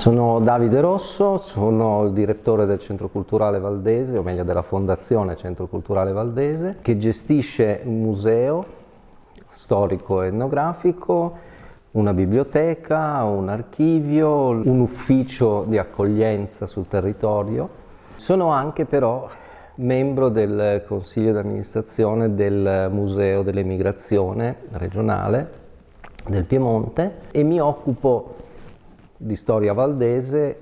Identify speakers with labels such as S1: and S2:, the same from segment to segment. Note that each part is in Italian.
S1: Sono Davide Rosso, sono il direttore del Centro Culturale Valdese, o meglio della Fondazione Centro Culturale Valdese, che gestisce un museo storico e etnografico, una biblioteca, un archivio, un ufficio di accoglienza sul territorio. Sono anche però membro del consiglio di amministrazione del Museo dell'Emigrazione regionale del Piemonte e mi occupo di storia valdese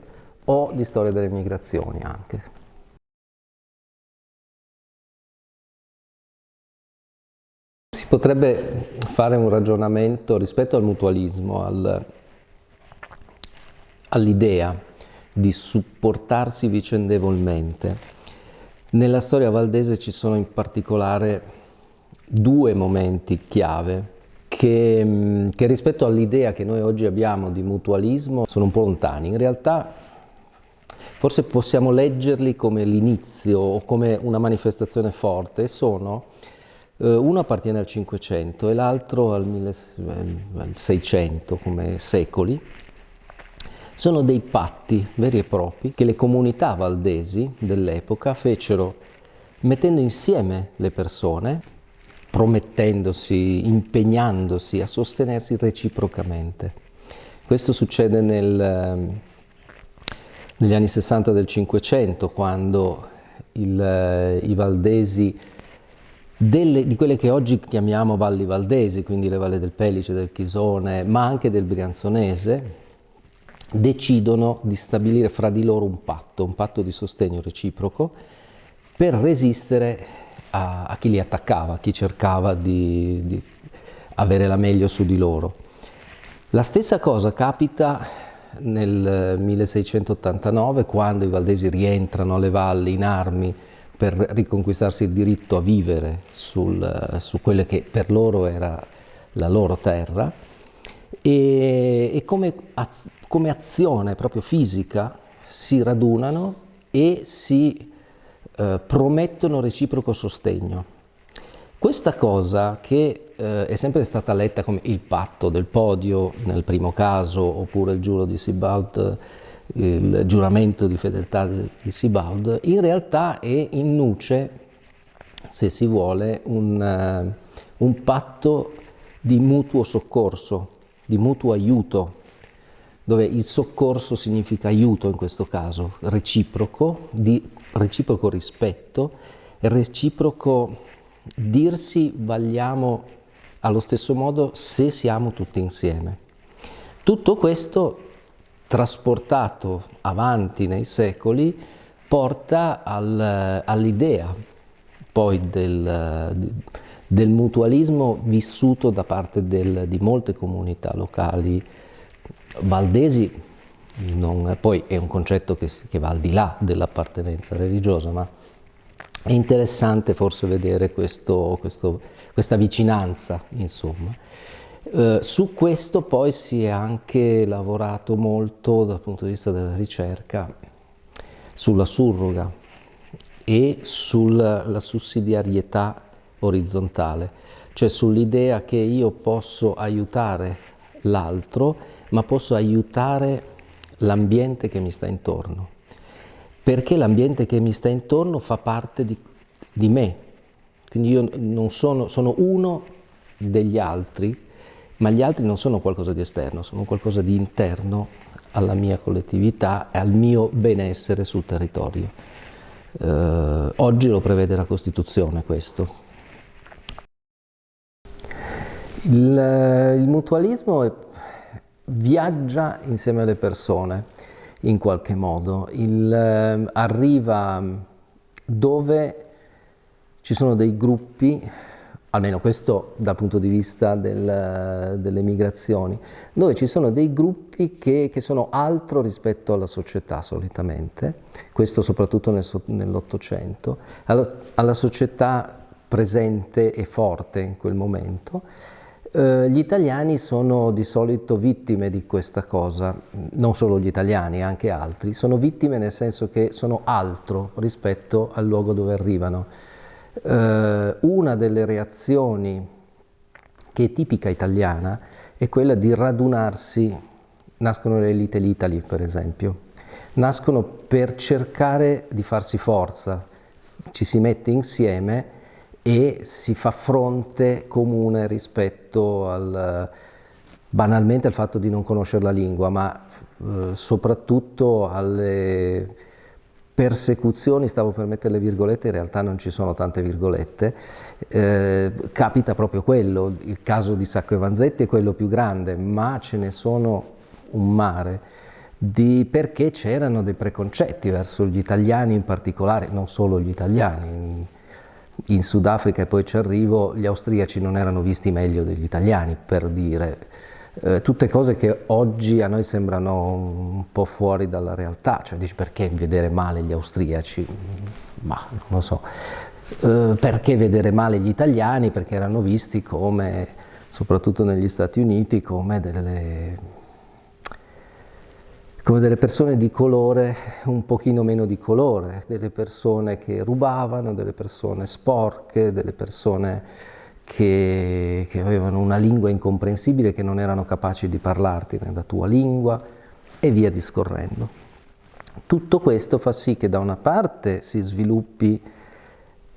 S1: o di storia delle migrazioni anche. Si potrebbe fare un ragionamento rispetto al mutualismo, al, all'idea di supportarsi vicendevolmente. Nella storia valdese ci sono in particolare due momenti chiave che, mm, che rispetto all'idea che noi oggi abbiamo di mutualismo sono un po' lontani. In realtà forse possiamo leggerli come l'inizio o come una manifestazione forte sono eh, uno appartiene al 500 e l'altro al 1600 come secoli sono dei patti veri e propri che le comunità valdesi dell'epoca fecero mettendo insieme le persone promettendosi, impegnandosi a sostenersi reciprocamente. Questo succede nel, negli anni 60 del Cinquecento, quando il, eh, i valdesi delle, di quelle che oggi chiamiamo valli valdesi, quindi le valli del Pelice, del Chisone, ma anche del Brianzonese, decidono di stabilire fra di loro un patto, un patto di sostegno reciproco, per resistere a, a chi li attaccava, a chi cercava di, di avere la meglio su di loro. La stessa cosa capita nel 1689 quando i valdesi rientrano alle valli in armi per riconquistarsi il diritto a vivere sul, su quelle che per loro era la loro terra e, e come, az, come azione proprio fisica si radunano e si eh, promettono reciproco sostegno. Questa cosa che eh, è sempre stata letta come il patto del podio nel primo caso oppure il giuro di Sibaud, il giuramento di fedeltà di Sibaud, in realtà è in nuce, se si vuole, un, uh, un patto di mutuo soccorso, di mutuo aiuto, dove il soccorso significa aiuto in questo caso, reciproco, di reciproco rispetto, reciproco dirsi vagliamo allo stesso modo se siamo tutti insieme. Tutto questo trasportato avanti nei secoli porta al, all'idea poi del, del, mutualismo vissuto da parte del, di molte comunità locali valdesi non, poi è un concetto che, che va al di là dell'appartenenza religiosa, ma è interessante forse vedere questo, questo, questa vicinanza, insomma. Eh, su questo poi si è anche lavorato molto dal punto di vista della ricerca sulla surroga e sulla sussidiarietà orizzontale, cioè sull'idea che io posso aiutare l'altro, ma posso aiutare l'ambiente che mi sta intorno, perché l'ambiente che mi sta intorno fa parte di, di me, quindi io non sono, sono uno degli altri, ma gli altri non sono qualcosa di esterno, sono qualcosa di interno alla mia collettività e al mio benessere sul territorio. Eh, oggi lo prevede la Costituzione questo. Il, il mutualismo è viaggia insieme alle persone in qualche modo, Il, eh, arriva dove ci sono dei gruppi, almeno questo dal punto di vista del, delle migrazioni, dove ci sono dei gruppi che, che, sono altro rispetto alla società solitamente, questo soprattutto nel, nell'Ottocento, alla, alla società presente e forte in quel momento, eh, gli italiani sono di solito vittime di questa cosa, non solo gli italiani, anche altri, sono vittime nel senso che sono altro rispetto al luogo dove arrivano. Eh, una delle reazioni che è tipica italiana è quella di radunarsi. Nascono le Little Italy per esempio, nascono per cercare di farsi forza, ci si mette insieme e si fa fronte comune rispetto al, banalmente al fatto di non conoscere la lingua, ma eh, soprattutto alle persecuzioni, stavo per mettere le virgolette, in realtà non ci sono tante virgolette, eh, capita proprio quello, il caso di Sacco e Vanzetti è quello più grande, ma ce ne sono un mare, di, perché c'erano dei preconcetti verso gli italiani in particolare, non solo gli italiani, in, Sudafrica e poi ci arrivo, gli austriaci non erano visti meglio degli italiani, per dire, eh, tutte cose che oggi a noi sembrano un po' fuori dalla realtà, cioè dici perché vedere male gli austriaci? Ma non lo so. Eh, perché vedere male gli italiani? Perché erano visti come, soprattutto negli Stati Uniti, come delle, come delle persone di colore un pochino meno di colore, delle persone che rubavano, delle persone sporche, delle persone che, che, avevano una lingua incomprensibile, che non erano capaci di parlarti nella tua lingua e via discorrendo. Tutto questo fa sì che da una parte si sviluppi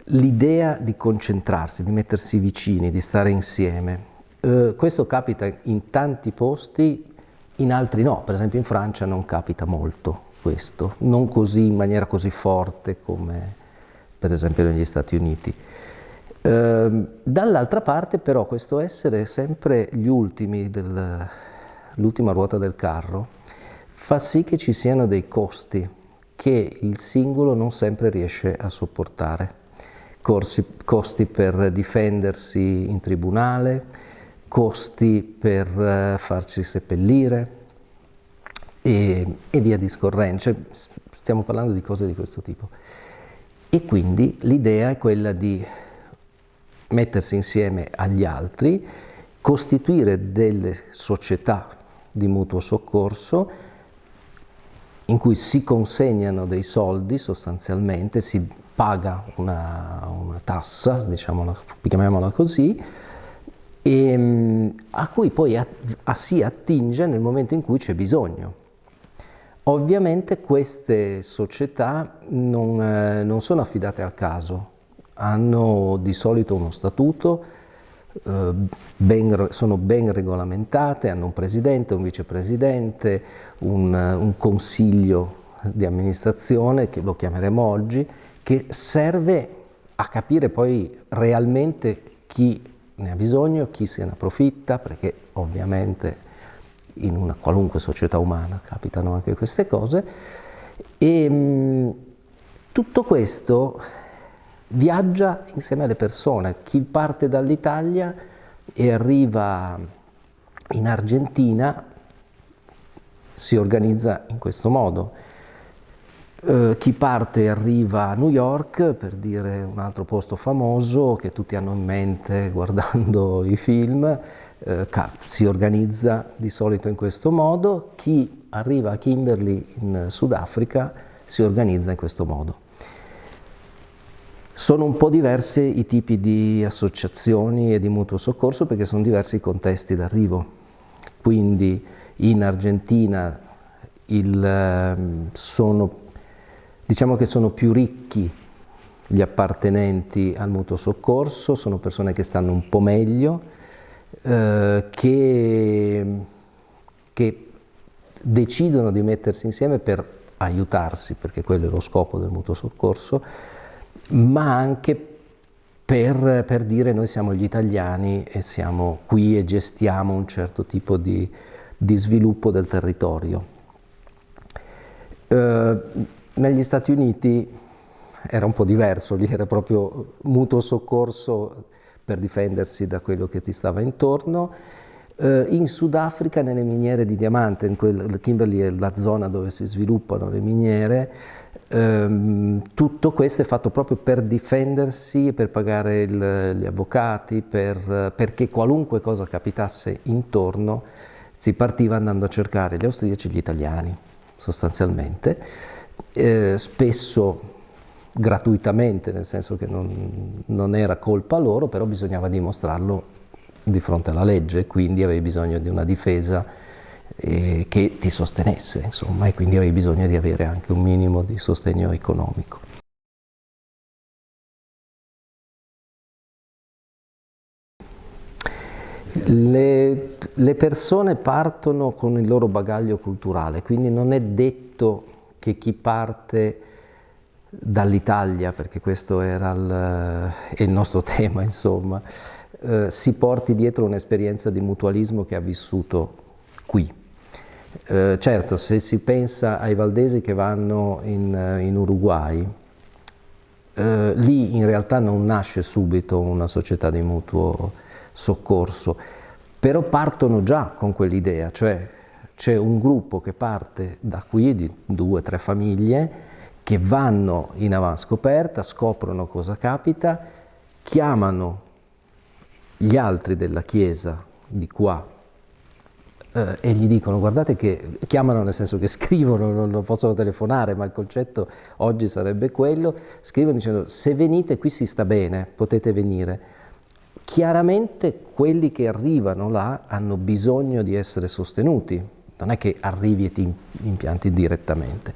S1: l'idea di concentrarsi, di mettersi vicini, di stare insieme. Eh, questo capita in tanti posti, in altri no, per esempio in Francia non capita molto questo, non così in maniera così forte come per esempio negli Stati Uniti. Ehm, dall'altra parte però questo essere sempre gli ultimi, l'ultima ruota del carro, fa sì che ci siano dei costi che il singolo non sempre riesce a sopportare. Corsi, costi per difendersi in tribunale, costi per uh, farsi seppellire e, e via discorrendo. Cioè, stiamo parlando di cose di questo tipo. E quindi l'idea è quella di mettersi insieme agli altri, costituire delle società di mutuo soccorso in cui si consegnano dei soldi sostanzialmente, si paga una, una tassa, diciamola, chiamiamola così, e, mm, a cui poi a, a, si attinge nel momento in cui c'è bisogno. Ovviamente queste società non, eh, non sono affidate al caso, hanno di solito uno statuto, eh, ben, sono ben regolamentate, hanno un presidente, un vicepresidente, un, un consiglio di amministrazione, che lo chiameremo oggi, che serve a capire poi realmente chi ne ha bisogno, chi se ne approfitta, perché ovviamente in una qualunque società umana capitano anche queste cose, e mh, tutto questo viaggia insieme alle persone. Chi parte dall'Italia e arriva in Argentina si organizza in questo modo. Eh, chi parte arriva a New York, per dire un altro posto famoso che tutti hanno in mente guardando i film, eh, si organizza di solito in questo modo. Chi arriva a Kimberley in Sudafrica si organizza in questo modo. Sono un po' diversi i tipi di associazioni e di mutuo soccorso perché sono diversi i contesti d'arrivo. Quindi in Argentina il, ehm, sono, diciamo che sono più ricchi gli appartenenti al mutuo soccorso, sono persone che stanno un po' meglio, eh, che, che decidono di mettersi insieme per aiutarsi, perché quello è lo scopo del mutuo soccorso, ma anche per, per, dire noi siamo gli italiani e siamo qui e gestiamo un certo tipo di, di sviluppo del territorio. Eh, negli Stati Uniti era un po' diverso, lì era proprio mutuo soccorso per difendersi da quello che ti stava intorno. Eh, in Sudafrica, nelle miniere di diamante, in quel, Kimberley è la zona dove si sviluppano le miniere, Ehm, tutto questo è fatto proprio per difendersi, per pagare il, gli avvocati, per, perché qualunque cosa capitasse intorno si partiva andando a cercare gli austriaci e gli italiani, sostanzialmente, eh, spesso gratuitamente, nel senso che non, non era colpa loro, però bisognava dimostrarlo di fronte alla legge, quindi avevi bisogno di una difesa eh, che ti sostenesse, insomma, e quindi avevi bisogno di avere anche un minimo di sostegno economico. Le, le, persone partono con il loro bagaglio culturale, quindi non è detto che chi parte dall'Italia, perché questo era il, il nostro tema, insomma, eh, si porti dietro un'esperienza di mutualismo che ha vissuto qui. Eh, certo, se si pensa ai valdesi che vanno in, in Uruguay, eh, lì in realtà non nasce subito una società di mutuo soccorso, però partono già con quell'idea, cioè c'è un gruppo che parte da qui, di due o tre famiglie, che vanno in avanscoperta, scoprono cosa capita, chiamano gli altri della chiesa di qua eh, e gli dicono guardate che chiamano nel senso che scrivono, non, non possono telefonare, ma il concetto oggi sarebbe quello, scrivono dicendo se venite qui si sta bene, potete venire. Chiaramente quelli che arrivano là hanno bisogno di essere sostenuti, non è che arrivi e ti impianti direttamente.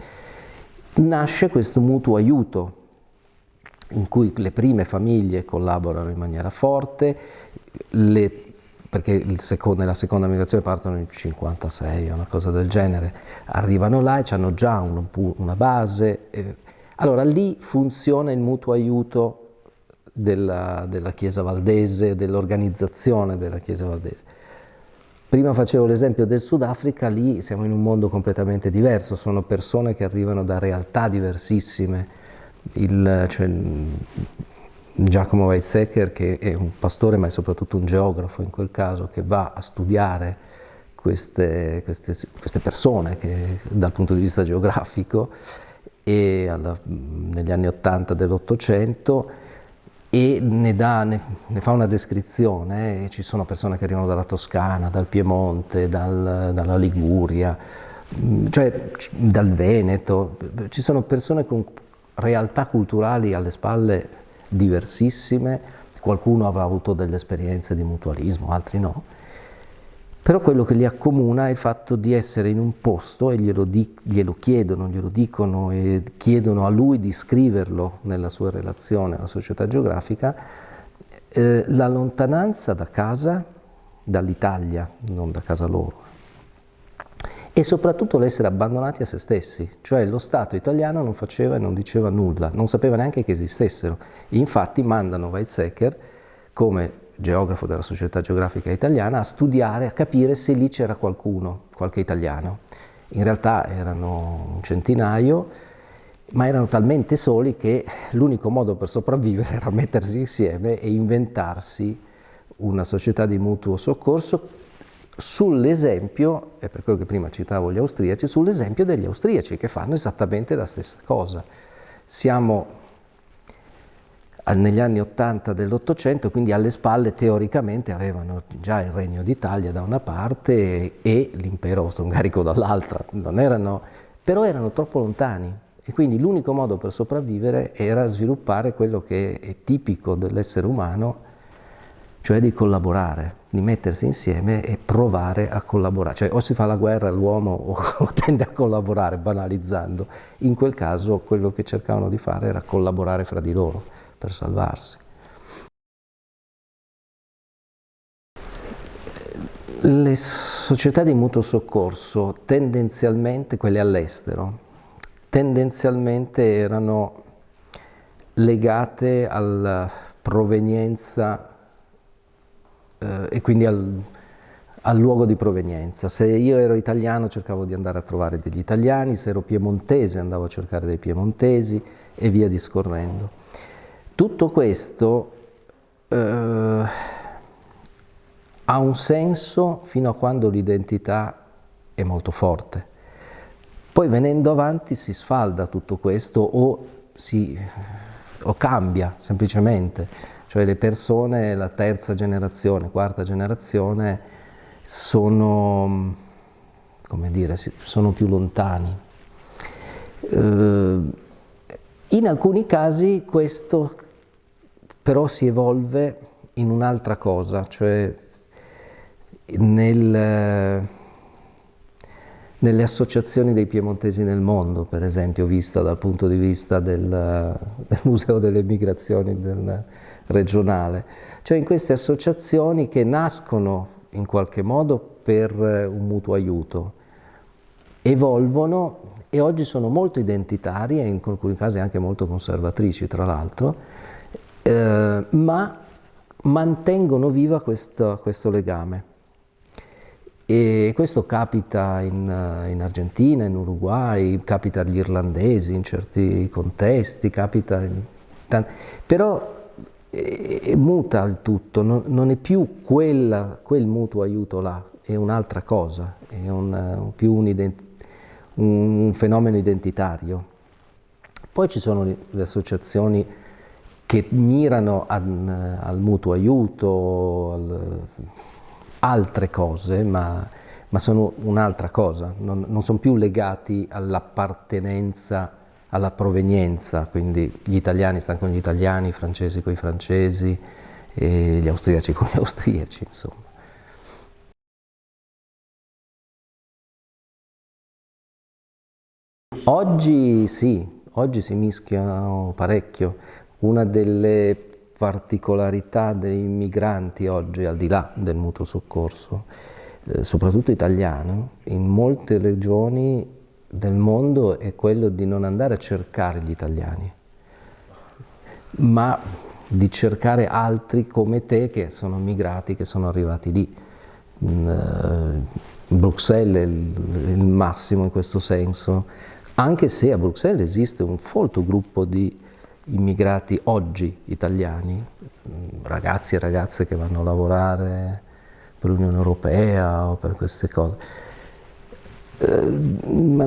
S1: Nasce questo mutuo aiuto in cui le prime famiglie collaborano in maniera forte, le, perché secondo, nella seconda migrazione partono nel 56 o una cosa del genere, arrivano là e hanno già un, una base. Eh. Allora lì funziona il mutuo aiuto della, della Chiesa Valdese, dell'organizzazione della Chiesa Valdese. Prima facevo l'esempio del Sudafrica, lì siamo in un mondo completamente diverso, sono persone che arrivano da realtà diversissime. Il, cioè, Giacomo Weizsäcker, che è un pastore ma è soprattutto un geografo in quel caso, che va a studiare queste, queste, queste persone che, dal punto di vista geografico e alla, negli anni 80 dell'Ottocento e ne, dà, ne, ne, fa una descrizione, ci sono persone che arrivano dalla Toscana, dal Piemonte, dal, dalla Liguria, mm, cioè dal Veneto, ci sono persone con realtà culturali alle spalle diversissime, qualcuno avrà avuto delle esperienze di mutualismo, altri no, però quello che li accomuna è il fatto di essere in un posto e glielo, glielo, chiedono, glielo dicono e chiedono a lui di scriverlo nella sua relazione alla società geografica, eh, la lontananza da casa, dall'Italia, non da casa loro, e soprattutto l'essere abbandonati a se stessi, cioè lo Stato italiano non faceva e non diceva nulla, non sapeva neanche che esistessero. Infatti mandano Weizsäcker come geografo della Società Geografica Italiana, a studiare, a capire se lì c'era qualcuno, qualche italiano. In realtà erano un centinaio, ma erano talmente soli che l'unico modo per sopravvivere era mettersi insieme e inventarsi una società di mutuo soccorso sull'esempio, è per quello che prima citavo gli austriaci, sull'esempio degli austriaci che fanno esattamente la stessa cosa. Siamo negli anni 80 dell'Ottocento, quindi alle spalle teoricamente avevano già il Regno d'Italia da una parte e l'impero austro-ungarico dall'altra, però erano troppo lontani e quindi l'unico modo per sopravvivere era sviluppare quello che è tipico dell'essere umano, cioè di collaborare, di mettersi insieme e provare a collaborare. Cioè o si fa la guerra l'uomo o tende a collaborare, banalizzando. In quel caso quello che cercavano di fare era collaborare fra di loro per salvarsi. Le società di mutuo soccorso, tendenzialmente quelle all'estero, tendenzialmente erano legate alla provenienza eh, e quindi al, al luogo di provenienza. Se io ero italiano cercavo di andare a trovare degli italiani, se ero piemontese andavo a cercare dei piemontesi e via discorrendo. Tutto questo eh, ha un senso fino a quando l'identità è molto forte. Poi venendo avanti si sfalda tutto questo o, si, o cambia semplicemente, cioè le persone, la terza generazione, quarta generazione, sono, come dire, sono più lontani. Eh, in alcuni casi questo però si evolve in un'altra cosa, cioè nel, nelle associazioni dei piemontesi nel mondo, per esempio, vista dal punto di vista del, del Museo delle Migrazioni del regionale. Cioè in queste associazioni che nascono in qualche modo per un mutuo aiuto, evolvono e oggi sono molto identitarie, in alcuni casi anche molto conservatrici tra l'altro, eh, ma mantengono viva questo, questo legame. E questo capita in, in, Argentina, in Uruguay, capita agli irlandesi in certi contesti, capita in però eh, muta il tutto, non, non è più quella, quel mutuo aiuto là, è un'altra cosa, è un, più un, un, fenomeno identitario. Poi ci sono le associazioni che mirano al, al mutuo aiuto, al, altre cose, ma, ma sono un'altra cosa, non, non sono più legati all'appartenenza, alla provenienza, quindi gli italiani stanno con gli italiani, i francesi con i francesi, gli austriaci con gli austriaci, insomma. Oggi sì, oggi si mischiano parecchio. Una delle particolarità dei migranti oggi, al di là del mutuo soccorso, eh, soprattutto italiano, in molte regioni del mondo è quello di non andare a cercare gli italiani, ma di cercare altri come te che sono migrati, che sono arrivati lì. Mm, eh, Bruxelles è il, il massimo in questo senso, anche se a Bruxelles esiste un folto gruppo di immigrati oggi italiani, ragazzi e ragazze che vanno a lavorare per l'Unione Europea o per queste cose. Eh, ma,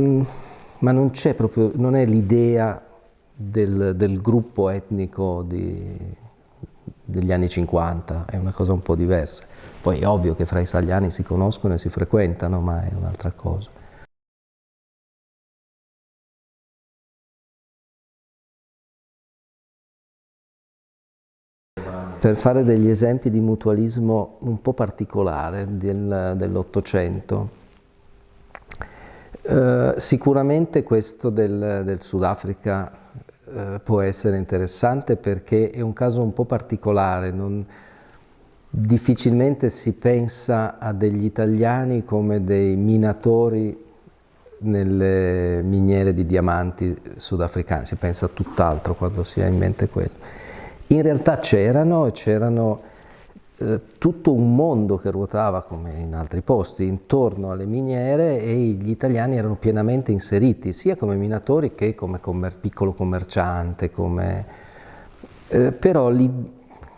S1: ma, non c'è proprio, non è l'idea del, del, gruppo etnico di, degli anni 50, è una cosa un po' diversa. Poi è ovvio che fra italiani si conoscono e si frequentano, ma è un'altra cosa. Per fare degli esempi di mutualismo un po' particolare del, dell'Ottocento. Eh, sicuramente questo del, del Sudafrica eh, può essere interessante perché è un caso un po' particolare, non, difficilmente si pensa a degli italiani come dei minatori nelle miniere di diamanti sudafricane, si pensa a tutt'altro quando si ha in mente quello. In realtà c'erano e c'erano eh, tutto un mondo che ruotava come in altri posti intorno alle miniere e gli italiani erano pienamente inseriti sia come minatori che come commer piccolo commerciante, come, eh, però li,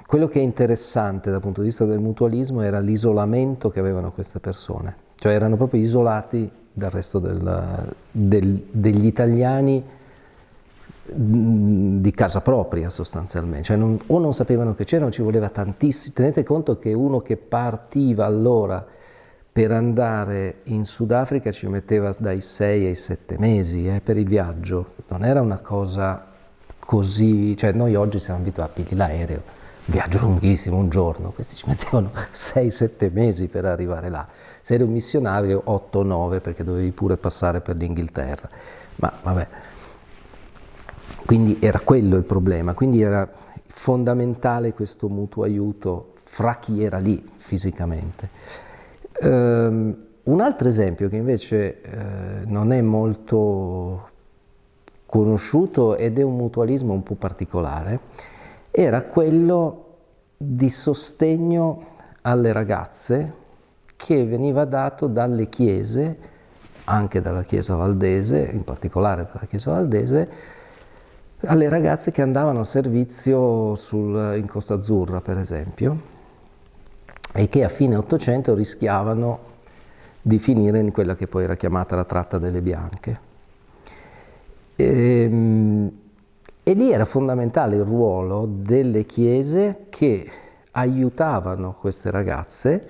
S1: quello che è interessante dal punto di vista del mutualismo era l'isolamento che avevano queste persone, cioè erano proprio isolati dal resto del, del, degli italiani di casa propria sostanzialmente, cioè non, o non sapevano che c'erano, ci voleva tantissimo, tenete conto che uno che partiva allora per andare in Sudafrica ci metteva dai 6 ai 7 mesi eh, per il viaggio, non era una cosa così, cioè noi oggi siamo abituati l'aereo, viaggio lunghissimo, un giorno, questi ci mettevano 6-7 mesi per arrivare là, se eri un missionario 8-9 perché dovevi pure passare per l'Inghilterra, ma vabbè. Quindi era quello il problema, quindi era fondamentale questo mutuo aiuto fra chi era lì fisicamente. Um, un altro esempio che invece eh, non è molto conosciuto ed è un mutualismo un po' particolare, era quello di sostegno alle ragazze che veniva dato dalle chiese, anche dalla Chiesa Valdese, in particolare dalla Chiesa Valdese, alle ragazze che andavano a servizio sul, in Costa Azzurra, per esempio, e che a fine Ottocento rischiavano di finire in quella che poi era chiamata la tratta delle bianche. E, ehm, e lì era fondamentale il ruolo delle chiese che aiutavano queste ragazze,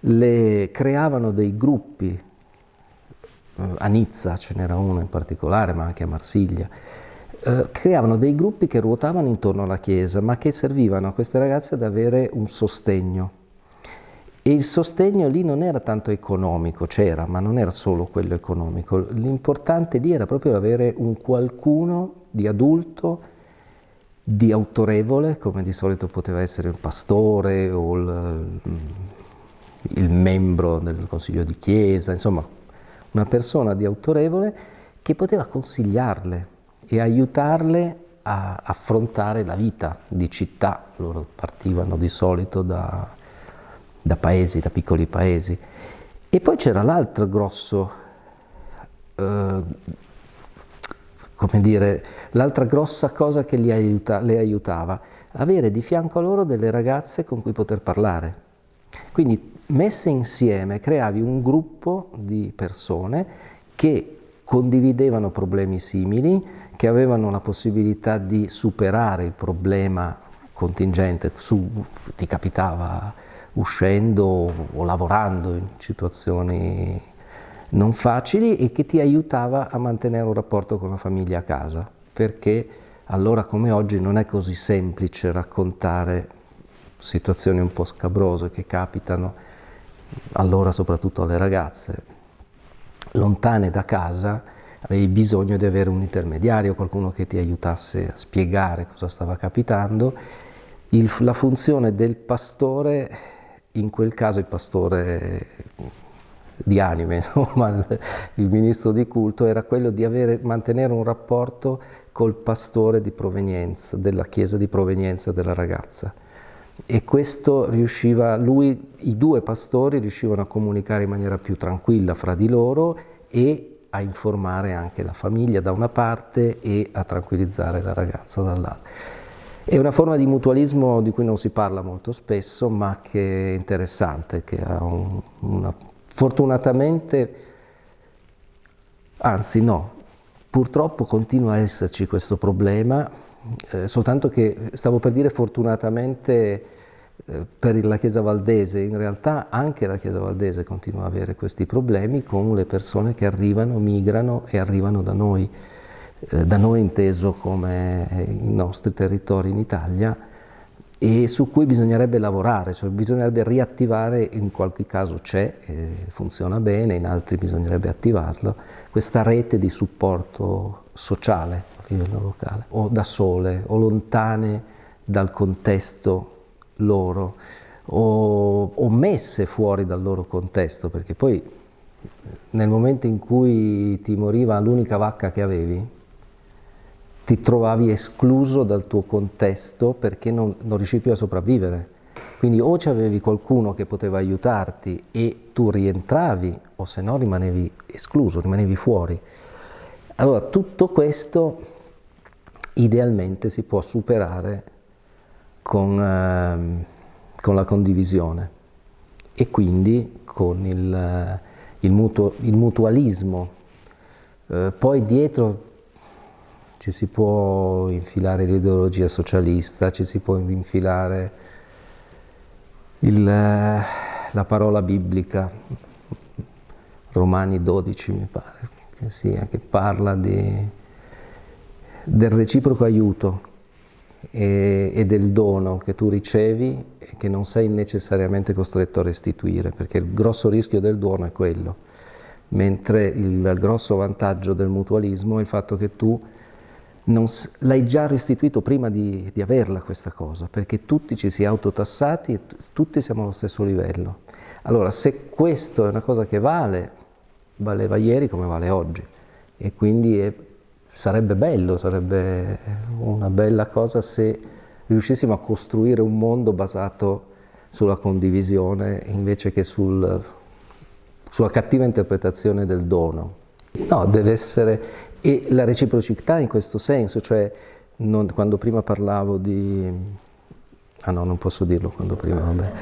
S1: le creavano dei gruppi, eh, a Nizza ce n'era uno in particolare, ma anche a Marsiglia, eh, creavano dei gruppi che ruotavano intorno alla chiesa, ma che servivano a queste ragazze ad avere un sostegno. E il sostegno lì non era tanto economico, c'era, ma non era solo quello economico. L'importante lì era proprio avere un qualcuno di adulto, di autorevole, come di solito poteva essere il pastore o il, il membro del consiglio di chiesa, insomma una persona di autorevole che poteva consigliarle e aiutarle a affrontare la vita di città. Loro partivano di solito da, da paesi, da piccoli paesi. E poi c'era l'altro grosso, eh, come dire, l'altra grossa cosa che aiuta, le aiutava, avere di fianco a loro delle ragazze con cui poter parlare. Quindi messe insieme creavi un gruppo di persone che condividevano problemi simili, che avevano la possibilità di superare il problema contingente, su, ti capitava uscendo o lavorando in situazioni non facili e che ti aiutava a mantenere un rapporto con la famiglia a casa, perché allora come oggi non è così semplice raccontare situazioni un po' scabrose che capitano allora soprattutto alle ragazze, lontane da casa, avevi bisogno di avere un intermediario, qualcuno che ti aiutasse a spiegare cosa stava capitando. Il, la funzione del pastore, in quel caso il pastore di anime, insomma, il, ministro di culto, era quello di avere, mantenere un rapporto col pastore di provenienza, della chiesa di provenienza della ragazza e questo riusciva, lui, i due pastori riuscivano a comunicare in maniera più tranquilla fra di loro e a informare anche la famiglia da una parte e a tranquillizzare la ragazza dall'altra. È una forma di mutualismo di cui non si parla molto spesso, ma che è interessante, che ha un, una, fortunatamente, anzi no, purtroppo continua a esserci questo problema, eh, soltanto che stavo per dire fortunatamente eh, per la Chiesa Valdese, in realtà anche la Chiesa Valdese continua a avere questi problemi con le persone che arrivano, migrano e arrivano da noi, eh, da noi inteso come i nostri territori in Italia e su cui bisognerebbe lavorare, cioè bisognerebbe riattivare, in qualche caso c'è, eh, funziona bene, in altri bisognerebbe attivarlo, questa rete di supporto sociale a livello locale, o da sole, o lontane dal contesto loro, o, o messe fuori dal loro contesto, perché poi nel momento in cui ti moriva l'unica vacca che avevi, ti trovavi escluso dal tuo contesto perché non, non riuscivi più a sopravvivere. Quindi o c'avevi qualcuno che poteva aiutarti e tu rientravi, o se no rimanevi escluso, rimanevi fuori. Allora tutto questo idealmente si può superare con, eh, con la condivisione e quindi con il, il, mutuo, il mutualismo. Eh, poi dietro ci si può infilare l'ideologia socialista, ci si può infilare il, la parola biblica, Romani 12 mi pare, sia, che parla di, del reciproco aiuto e, e, del dono che tu ricevi e che non sei necessariamente costretto a restituire, perché il grosso rischio del dono è quello, mentre il grosso vantaggio del mutualismo è il fatto che tu l'hai già restituito prima di, di, averla questa cosa, perché tutti ci si è autotassati e tutti siamo allo stesso livello. Allora, se questo è una cosa che vale, valeva ieri come vale oggi, e quindi è sarebbe bello, sarebbe una bella cosa se riuscissimo a costruire un mondo basato sulla condivisione invece che sul, sulla cattiva interpretazione del dono. No, deve essere, e la reciprocità in questo senso, cioè non, quando prima parlavo di... Ah no, non posso dirlo quando prima, vabbè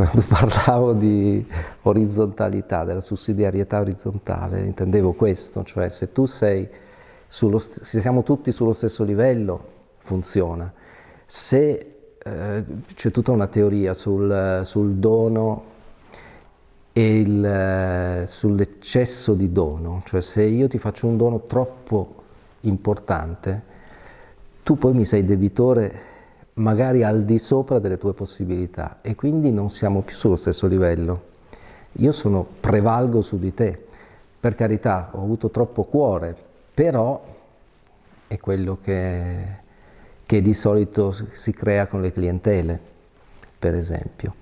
S1: quando parlavo di orizzontalità, della sussidiarietà orizzontale, intendevo questo, cioè se sullo, se siamo tutti sullo stesso livello, funziona. Se eh, c'è tutta una teoria sul, sul dono e sull'eccesso di dono, cioè se io ti faccio un dono troppo importante, tu poi mi sei debitore magari al di sopra delle tue possibilità e quindi non siamo più sullo stesso livello. Io sono, prevalgo su di te, per carità, ho avuto troppo cuore, però è quello che, che di solito si crea con le clientele, per esempio.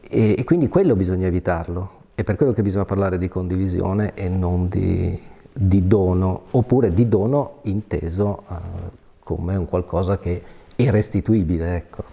S1: E, e quindi quello bisogna evitarlo, è per quello che bisogna parlare di condivisione e non di, di dono, oppure di dono inteso uh, come un qualcosa che è restituibile. Ecco.